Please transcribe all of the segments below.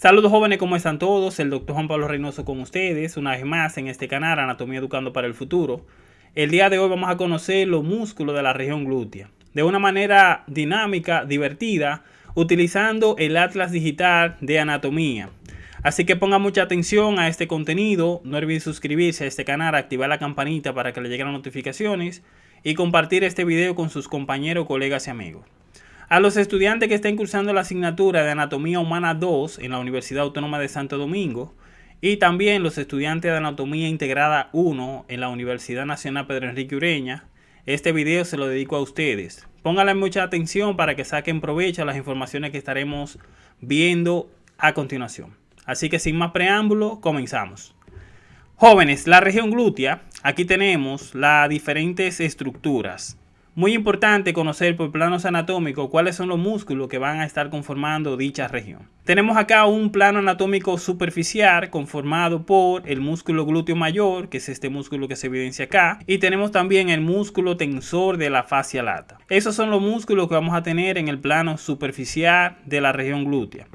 Saludos jóvenes, ¿cómo están todos? El doctor Juan Pablo Reynoso con ustedes, una vez más en este canal Anatomía Educando para el Futuro. El día de hoy vamos a conocer los músculos de la región glútea de una manera dinámica, divertida, utilizando el Atlas Digital de Anatomía. Así que pongan mucha atención a este contenido, no olviden suscribirse a este canal, activar la campanita para que le lleguen las notificaciones y compartir este video con sus compañeros, colegas y amigos. A los estudiantes que estén cursando la asignatura de Anatomía Humana 2 en la Universidad Autónoma de Santo Domingo y también los estudiantes de Anatomía Integrada 1 en la Universidad Nacional Pedro Enrique Ureña, este video se lo dedico a ustedes. Pónganle mucha atención para que saquen provecho a las informaciones que estaremos viendo a continuación. Así que sin más preámbulo, comenzamos. Jóvenes, la región glútea, aquí tenemos las diferentes estructuras. Muy importante conocer por planos anatómicos cuáles son los músculos que van a estar conformando dicha región. Tenemos acá un plano anatómico superficial conformado por el músculo glúteo mayor, que es este músculo que se evidencia acá, y tenemos también el músculo tensor de la fascia lata. Esos son los músculos que vamos a tener en el plano superficial de la región glútea.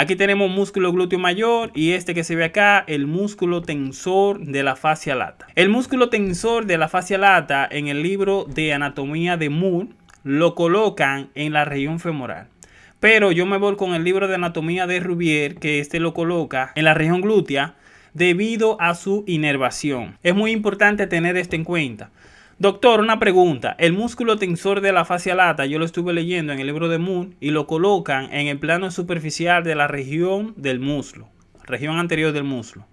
Aquí tenemos músculo glúteo mayor y este que se ve acá, el músculo tensor de la fascia lata. El músculo tensor de la fascia lata en el libro de anatomía de Moore lo colocan en la región femoral. Pero yo me voy con el libro de anatomía de Rubier, que este lo coloca en la región glútea debido a su inervación. Es muy importante tener esto en cuenta. Doctor, una pregunta. El músculo tensor de la fascia lata, yo lo estuve leyendo en el libro de Moon y lo colocan en el plano superficial de la región del muslo, región anterior del muslo.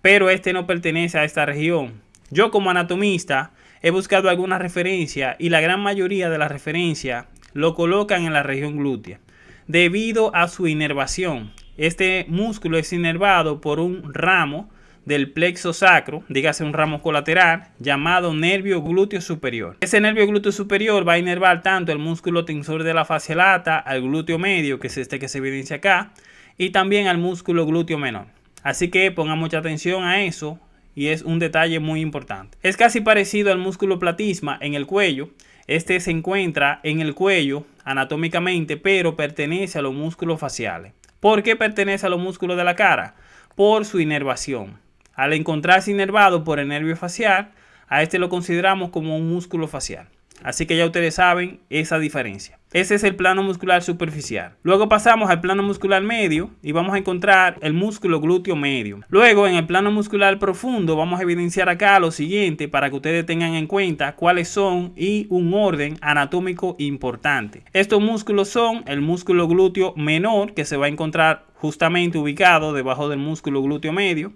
Pero este no pertenece a esta región. Yo como anatomista he buscado alguna referencia y la gran mayoría de las referencias lo colocan en la región glútea debido a su inervación. Este músculo es inervado por un ramo del plexo sacro, dígase un ramo colateral, llamado nervio glúteo superior. Ese nervio glúteo superior va a inervar tanto el músculo tensor de la fascia lata, al glúteo medio, que es este que se evidencia acá, y también al músculo glúteo menor. Así que pongan mucha atención a eso y es un detalle muy importante. Es casi parecido al músculo platisma en el cuello. Este se encuentra en el cuello anatómicamente, pero pertenece a los músculos faciales. ¿Por qué pertenece a los músculos de la cara? Por su inervación. Al encontrarse inervado por el nervio facial, a este lo consideramos como un músculo facial. Así que ya ustedes saben esa diferencia. Ese es el plano muscular superficial. Luego pasamos al plano muscular medio y vamos a encontrar el músculo glúteo medio. Luego en el plano muscular profundo vamos a evidenciar acá lo siguiente para que ustedes tengan en cuenta cuáles son y un orden anatómico importante. Estos músculos son el músculo glúteo menor que se va a encontrar justamente ubicado debajo del músculo glúteo medio.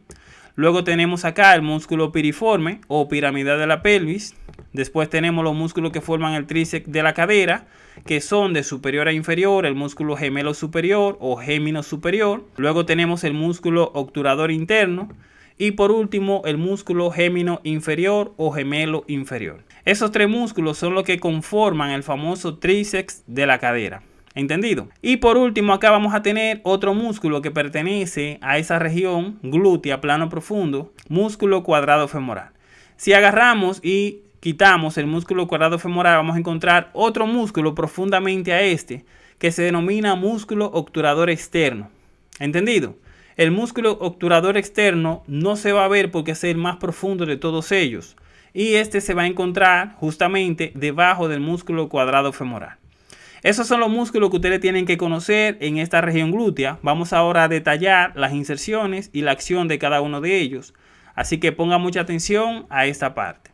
Luego tenemos acá el músculo piriforme o piramidal de la pelvis. Después tenemos los músculos que forman el tríceps de la cadera, que son de superior a inferior, el músculo gemelo superior o gémino superior. Luego tenemos el músculo obturador interno. Y por último, el músculo gémino inferior o gemelo inferior. Esos tres músculos son los que conforman el famoso tríceps de la cadera. ¿Entendido? Y por último, acá vamos a tener otro músculo que pertenece a esa región glútea, plano profundo, músculo cuadrado femoral. Si agarramos y quitamos el músculo cuadrado femoral, vamos a encontrar otro músculo profundamente a este, que se denomina músculo obturador externo. ¿Entendido? El músculo obturador externo no se va a ver porque es el más profundo de todos ellos. Y este se va a encontrar justamente debajo del músculo cuadrado femoral. Esos son los músculos que ustedes tienen que conocer en esta región glútea. Vamos ahora a detallar las inserciones y la acción de cada uno de ellos. Así que pongan mucha atención a esta parte.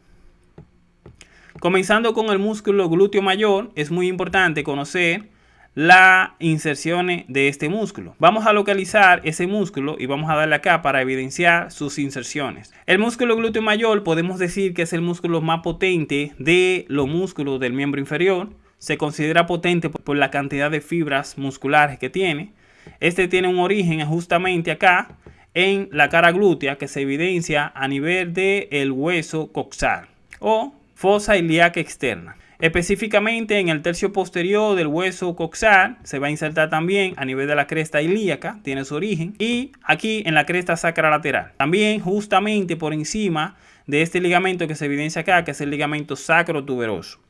Comenzando con el músculo glúteo mayor, es muy importante conocer las inserciones de este músculo. Vamos a localizar ese músculo y vamos a darle acá para evidenciar sus inserciones. El músculo glúteo mayor podemos decir que es el músculo más potente de los músculos del miembro inferior se considera potente por la cantidad de fibras musculares que tiene. Este tiene un origen justamente acá en la cara glútea que se evidencia a nivel del el hueso coxal o fosa ilíaca externa. Específicamente en el tercio posterior del hueso coxal se va a insertar también a nivel de la cresta ilíaca, tiene su origen, y aquí en la cresta sacra lateral. También justamente por encima de este ligamento que se evidencia acá, que es el ligamento sacro tuberoso.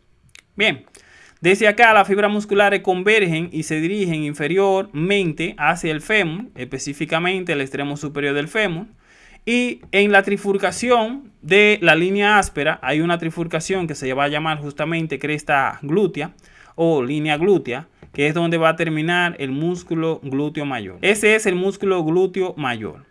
Bien, Desde acá las fibras musculares convergen y se dirigen inferiormente hacia el fémur, específicamente el extremo superior del fémur. Y en la trifurcación de la línea áspera hay una trifurcación que se va a llamar justamente cresta glútea o línea glútea, que es donde va a terminar el músculo glúteo mayor. Ese es el músculo glúteo mayor.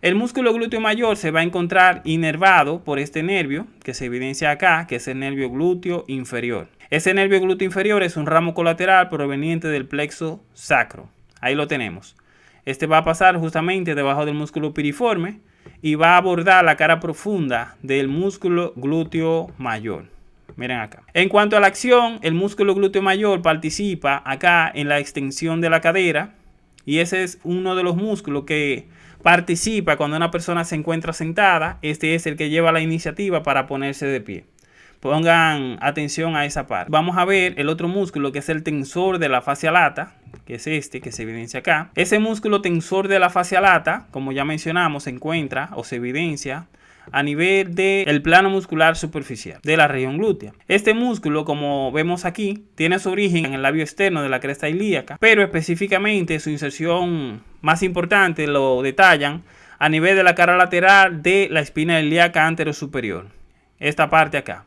El músculo glúteo mayor se va a encontrar inervado por este nervio que se evidencia acá, que es el nervio glúteo inferior. Ese nervio glúteo inferior es un ramo colateral proveniente del plexo sacro. Ahí lo tenemos. Este va a pasar justamente debajo del músculo piriforme y va a abordar la cara profunda del músculo glúteo mayor. Miren acá. En cuanto a la acción, el músculo glúteo mayor participa acá en la extensión de la cadera y ese es uno de los músculos que participa cuando una persona se encuentra sentada. Este es el que lleva la iniciativa para ponerse de pie. Pongan atención a esa parte. Vamos a ver el otro músculo que es el tensor de la fascia lata, que es este que se evidencia acá. Ese músculo tensor de la fascia lata, como ya mencionamos, se encuentra o se evidencia a nivel del plano muscular superficial de la región glútea. Este músculo, como vemos aquí, tiene su origen en el labio externo de la cresta ilíaca, pero específicamente su inserción más importante lo detallan a nivel de la cara lateral de la espina ilíaca superior. Esta parte acá.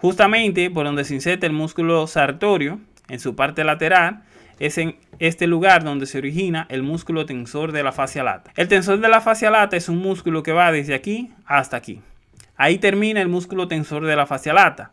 Justamente por donde se inserta el músculo sartorio en su parte lateral es en este lugar donde se origina el músculo tensor de la fascia lata. El tensor de la fascia lata es un músculo que va desde aquí hasta aquí. Ahí termina el músculo tensor de la fascia lata.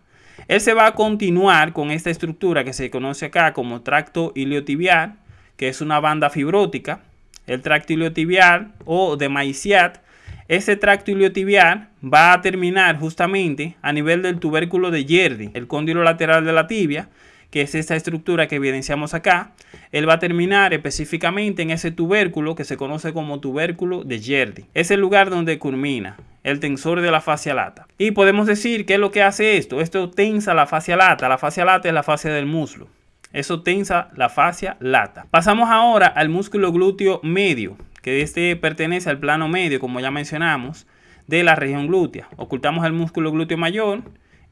Él se va a continuar con esta estructura que se conoce acá como tracto iliotibial, que es una banda fibrótica. El tracto iliotibial o de Maiciat, ese tracto iliotibial va a terminar justamente a nivel del tubérculo de Yerdi, el cóndilo lateral de la tibia, que es esta estructura que evidenciamos acá, él va a terminar específicamente en ese tubérculo que se conoce como tubérculo de Yerdi. Es el lugar donde culmina el tensor de la fascia lata. Y podemos decir que es lo que hace esto. Esto tensa la fascia lata. La fascia lata es la fascia del muslo. Eso tensa la fascia lata. Pasamos ahora al músculo glúteo medio, que este pertenece al plano medio, como ya mencionamos, de la región glútea. Ocultamos el músculo glúteo mayor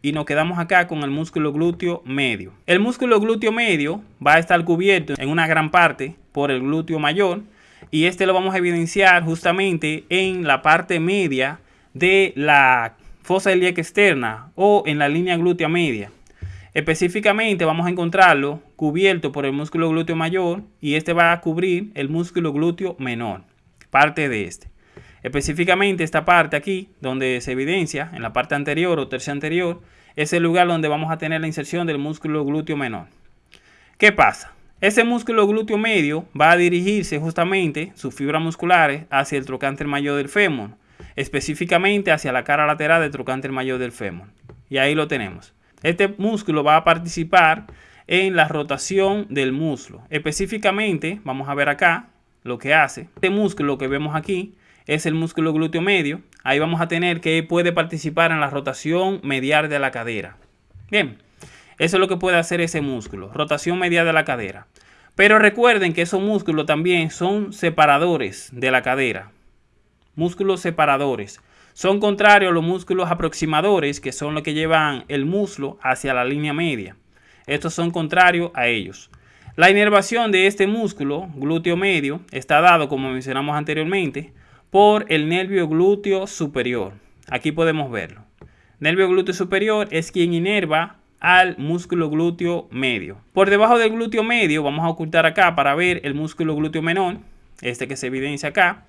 y nos quedamos acá con el músculo glúteo medio. El músculo glúteo medio va a estar cubierto en una gran parte por el glúteo mayor y este lo vamos a evidenciar justamente en la parte media de la fosa ilíaca externa o en la línea glútea media. Específicamente vamos a encontrarlo cubierto por el músculo glúteo mayor y este va a cubrir el músculo glúteo menor, parte de este. Específicamente esta parte aquí, donde se evidencia en la parte anterior o tercia anterior, es el lugar donde vamos a tener la inserción del músculo glúteo menor. ¿Qué pasa? Ese músculo glúteo medio va a dirigirse justamente sus fibras musculares hacia el trocánter mayor del fémur, específicamente hacia la cara lateral del trocánter mayor del fémur. Y ahí lo tenemos. Este músculo va a participar en la rotación del muslo. Específicamente, vamos a ver acá lo que hace. Este músculo que vemos aquí es el músculo glúteo medio. Ahí vamos a tener que puede participar en la rotación medial de la cadera. Bien, eso es lo que puede hacer ese músculo, rotación medial de la cadera. Pero recuerden que esos músculos también son separadores de la cadera. Músculos separadores. Son contrarios los músculos aproximadores, que son los que llevan el muslo hacia la línea media. Estos son contrarios a ellos. La inervación de este músculo, glúteo medio, está dado, como mencionamos anteriormente, por el nervio glúteo superior. Aquí podemos verlo. Nervio glúteo superior es quien inerva al músculo glúteo medio. Por debajo del glúteo medio vamos a ocultar acá para ver el músculo glúteo menor, este que se evidencia acá.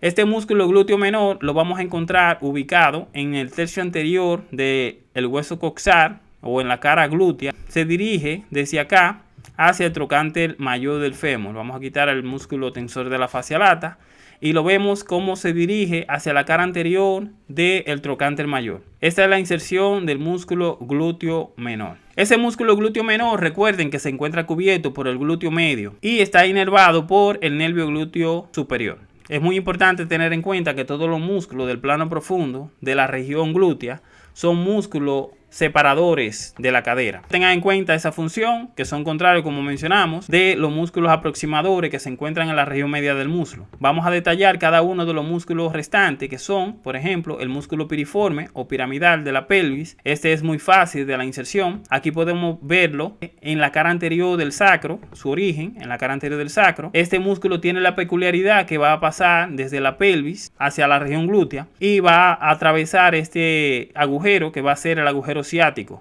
Este músculo glúteo menor lo vamos a encontrar ubicado en el tercio anterior del hueso coxar o en la cara glútea. Se dirige desde acá hacia el trocánter mayor del fémur. Vamos a quitar el músculo tensor de la fascia lata y lo vemos cómo se dirige hacia la cara anterior del trocánter mayor. Esta es la inserción del músculo glúteo menor. Ese músculo glúteo menor, recuerden que se encuentra cubierto por el glúteo medio y está inervado por el nervio glúteo superior. Es muy importante tener en cuenta que todos los músculos del plano profundo de la región glútea son músculos separadores de la cadera. Tengan en cuenta esa función, que son contrarios, como mencionamos, de los músculos aproximadores que se encuentran en la región media del muslo. Vamos a detallar cada uno de los músculos restantes, que son, por ejemplo, el músculo piriforme o piramidal de la pelvis. Este es muy fácil de la inserción. Aquí podemos verlo en la cara anterior del sacro, su origen, en la cara anterior del sacro. Este músculo tiene la peculiaridad que va a pasar desde la pelvis hacia la región glútea y va a atravesar este agujero que va a ser el agujero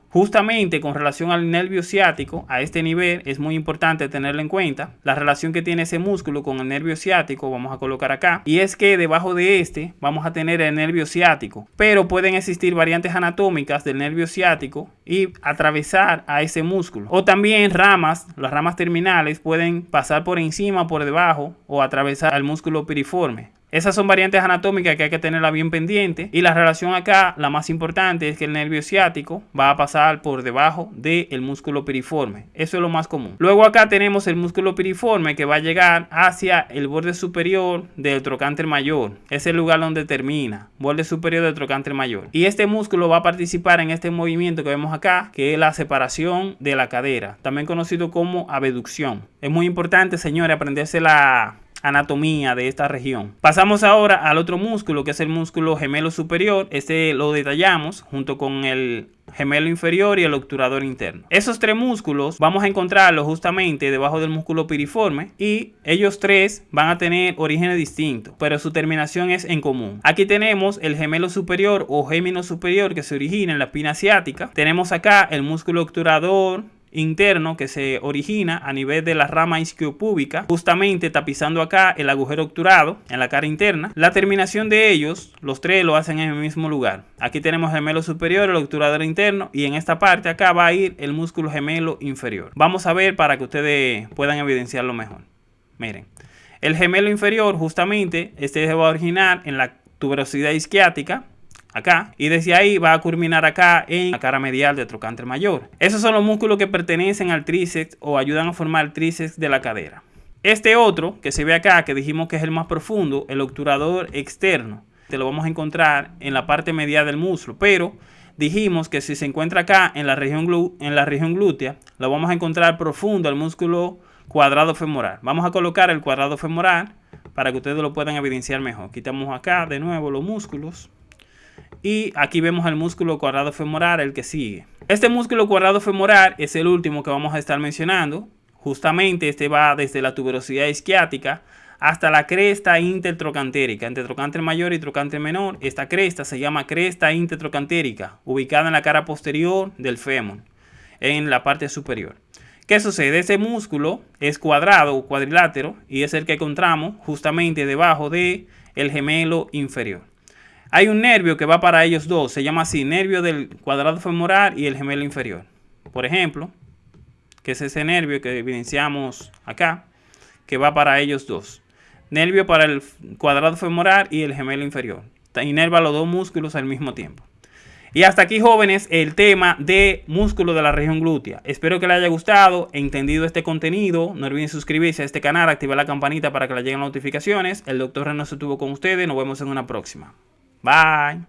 Justamente con relación al nervio ciático, a este nivel es muy importante tenerlo en cuenta. La relación que tiene ese músculo con el nervio ciático, vamos a colocar acá. Y es que debajo de este vamos a tener el nervio ciático. Pero pueden existir variantes anatómicas del nervio ciático y atravesar a ese músculo. O también ramas, las ramas terminales pueden pasar por encima, por debajo o atravesar al músculo piriforme. Esas son variantes anatómicas que hay que tenerla bien pendiente. Y la relación acá, la más importante, es que el nervio ciático va a pasar por debajo del músculo piriforme. Eso es lo más común. Luego acá tenemos el músculo piriforme que va a llegar hacia el borde superior del trocánter mayor. Es el lugar donde termina. Borde superior del trocánter mayor. Y este músculo va a participar en este movimiento que vemos acá, que es la separación de la cadera. También conocido como abducción. Es muy importante, señores, aprenderse la anatomía de esta región. Pasamos ahora al otro músculo que es el músculo gemelo superior. Este lo detallamos junto con el gemelo inferior y el obturador interno. Esos tres músculos vamos a encontrarlos justamente debajo del músculo piriforme y ellos tres van a tener orígenes distintos, pero su terminación es en común. Aquí tenemos el gemelo superior o gémino superior que se origina en la espina asiática. Tenemos acá el músculo obturador, interno que se origina a nivel de la rama isquiopúbica, justamente tapizando acá el agujero obturado en la cara interna. La terminación de ellos, los tres lo hacen en el mismo lugar. Aquí tenemos gemelo superior, el obturador interno y en esta parte acá va a ir el músculo gemelo inferior. Vamos a ver para que ustedes puedan evidenciarlo mejor. Miren, el gemelo inferior justamente este va a originar en la tuberosidad isquiática acá y desde ahí va a culminar acá en la cara medial del trocánter mayor. Esos son los músculos que pertenecen al tríceps o ayudan a formar el tríceps de la cadera. Este otro que se ve acá, que dijimos que es el más profundo, el obturador externo, te lo vamos a encontrar en la parte medial del muslo, pero dijimos que si se encuentra acá en la región, en la región glútea, lo vamos a encontrar profundo al músculo cuadrado femoral. Vamos a colocar el cuadrado femoral para que ustedes lo puedan evidenciar mejor. Quitamos acá de nuevo los músculos. Y aquí vemos el músculo cuadrado femoral, el que sigue. Este músculo cuadrado femoral es el último que vamos a estar mencionando. Justamente este va desde la tuberosidad isquiática hasta la cresta intertrocantérica, entre trocánter mayor y trocánter menor. Esta cresta se llama cresta intertrocantérica, ubicada en la cara posterior del fémur, en la parte superior. ¿Qué sucede? Este músculo es cuadrado o cuadrilátero y es el que encontramos justamente debajo del el gemelo inferior. Hay un nervio que va para ellos dos, se llama así, nervio del cuadrado femoral y el gemelo inferior. Por ejemplo, que es ese nervio que evidenciamos acá, que va para ellos dos. Nervio para el cuadrado femoral y el gemelo inferior. Inerva los dos músculos al mismo tiempo. Y hasta aquí, jóvenes, el tema de músculo de la región glútea. Espero que les haya gustado, entendido este contenido. No olviden suscribirse a este canal, activar la campanita para que les lleguen notificaciones. El doctor Reno se tuvo con ustedes. Nos vemos en una próxima. Bye.